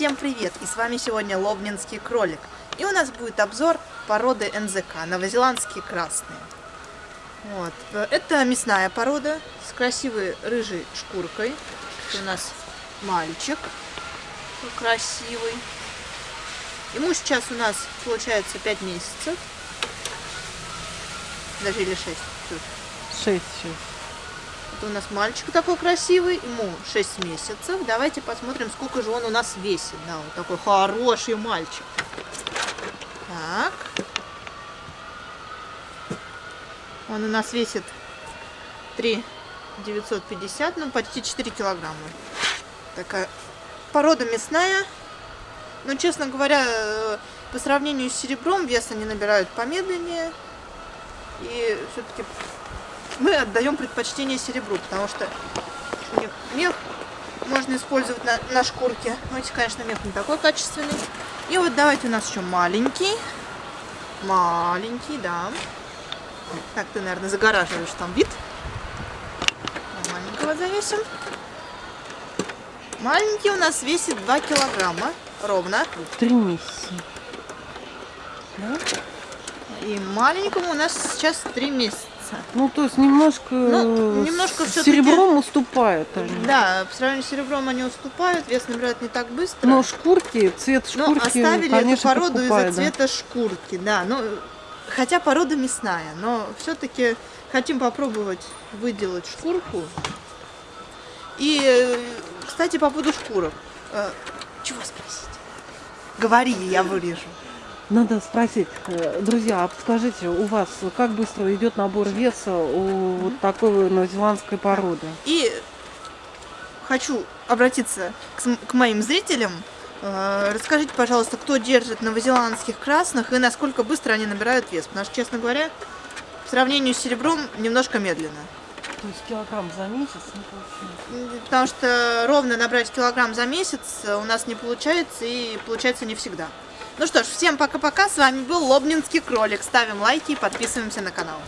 Всем привет! И с вами сегодня Лобнинский кролик. И у нас будет обзор породы НЗК, новозеландские красные. Вот. Это мясная порода с красивой рыжей шкуркой. Это у нас мальчик красивый. Ему сейчас у нас получается 5 месяцев. Даже или 6. 6 сейчас. Это у нас мальчик такой красивый, ему 6 месяцев. Давайте посмотрим, сколько же он у нас весит. Да, вот такой хороший мальчик. Так. Он у нас весит 3 950, ну почти 4 килограмма. Такая порода мясная. Но, честно говоря, э, по сравнению с серебром вес они набирают помедленнее. И все-таки мы отдаем предпочтение серебру, потому что у них мех можно использовать на, на шкурке. Но эти, конечно, мех не такой качественный. И вот давайте у нас еще маленький. Маленький, да. Так, ты, наверное, загораживаешь там вид. Маленького завесим. Маленький у нас весит 2 килограмма ровно. Три месяца. Да? И маленькому у нас сейчас 3 месяца месяца. Ну, то есть немножко, ну, немножко с серебром уступают они. Да, по сравнению с серебром они уступают, вес набирают не так быстро. Но шкурки, цвет шкурки, Ну, оставили конечно, эту породу из-за да. цвета шкурки, да. Ну, хотя порода мясная, но все-таки хотим попробовать выделать шкурку. И, э, кстати, по поводу шкурок. Э, чего спросить? Говори, я вырежу. Надо спросить, э, друзья, а подскажите, у вас как быстро идет набор веса у вот такой новозеландской породы? И хочу обратиться к, к моим зрителям. Э, расскажите, пожалуйста, кто держит новозеландских красных и насколько быстро они набирают вес. Потому что, честно говоря, в сравнении с серебром немножко медленно. То есть килограмм за месяц не получается? Потому что ровно набрать килограмм за месяц у нас не получается и получается не всегда. Ну что ж, всем пока-пока. С вами был Лобнинский кролик. Ставим лайки и подписываемся на канал.